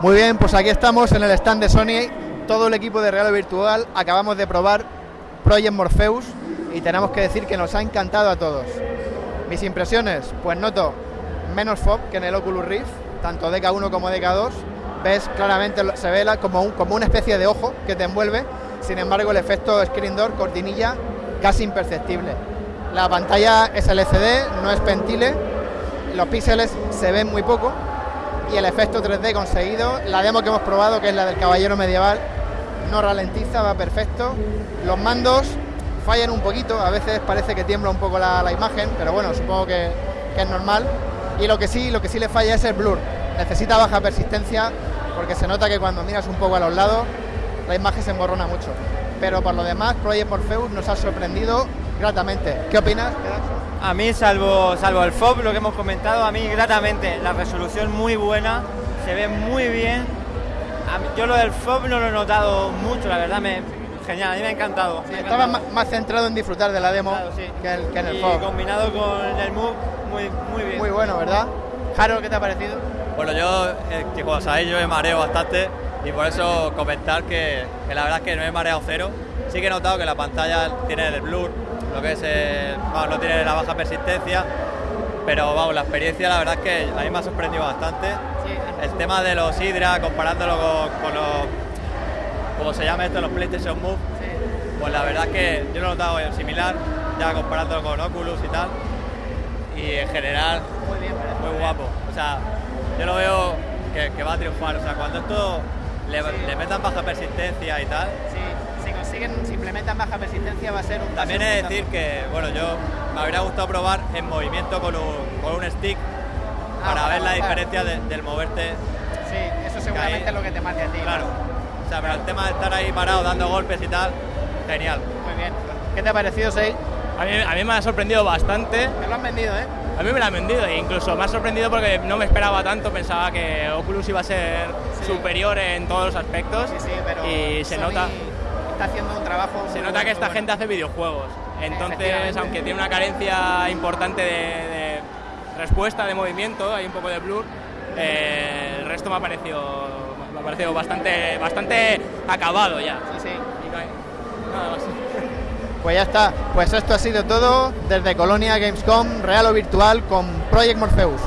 Muy bien, pues aquí estamos en el stand de Sony, todo el equipo de Real Virtual, acabamos de probar Project Morpheus y tenemos que decir que nos ha encantado a todos. Mis impresiones, pues noto menos FOB que en el Oculus Rift, tanto DK1 como DK2, ves claramente, se ve como, como una especie de ojo que te envuelve, sin embargo el efecto screen door, cortinilla, casi imperceptible. La pantalla es LCD, no es pentile, los píxeles se ven muy poco y el efecto 3D conseguido, la demo que hemos probado, que es la del caballero medieval, no ralentiza, va perfecto. Los mandos fallan un poquito, a veces parece que tiembla un poco la, imagen, pero bueno, supongo que, que, es normal. Y lo que sí, lo que sí le falla es el blur. Necesita baja persistencia porque se nota que cuando miras un poco a los lados la imagen se emborrona mucho. Pero por lo demás, Project Morpheus nos ha sorprendido gratamente. ¿Qué opinas? A mí, salvo, salvo el FOB, lo que hemos comentado, a mí gratamente, la resolución muy buena, se ve muy bien. yo lo del FOB no lo he notado mucho, la verdad, me, genial, a mí me ha encantado. estaba Más, centrado en disfrutar de la demo que, el, en el y FOB. combinado con el Move, muy, muy bien. Muy bueno, ¿verdad? Jaro, ¿qué te ha parecido? Bueno, yo, eh, que como sabéis, yo me mareo bastante y por eso comentar que, que la verdad es que no he mareado cero. Sí que he notado que la pantalla tiene el blur, lo que es no tiene la baja persistencia, pero vamos, la experiencia la verdad es que a mí me ha sorprendido bastante. el tema de los Hydra, comparándolo con, los, como se llama esto, los PlayStation Move, pues la verdad es que yo lo he notado similar, ya comparándolo con Oculus y tal, y en general muy, guapo. O sea, yo lo veo que, va a triunfar, o sea, cuando esto le, le metan baja persistencia y tal, si implementan baja persistencia va a ser un... También es decir que, bueno, yo me habría gustado probar en movimiento con un, con un stick ah, para ver la diferencia del moverte. Sí, eso seguramente es lo que te marca a ti. Claro. O sea, pero el tema de estar ahí parado dando golpes y tal, genial. Muy bien. ¿Qué te ha parecido, Sei? A mí, a mí me ha sorprendido bastante. Me lo han vendido, ¿eh? A mí me lo han vendido e incluso me ha sorprendido porque no me esperaba tanto, pensaba que Oculus iba a ser superior en todos los aspectos sí, sí, pero y se nota haciendo un trabajo. Se nota que esta gente hace videojuegos. Entonces, aunque tiene una carencia importante de, respuesta de movimiento, hay un poco de blur, eh, el resto me ha parecido, me ha parecido bastante, bastante acabado ya. Sí, sí. nada más. Pues ya está. Pues esto ha sido todo desde Colonia Gamescom, real o virtual, con Project Morpheus.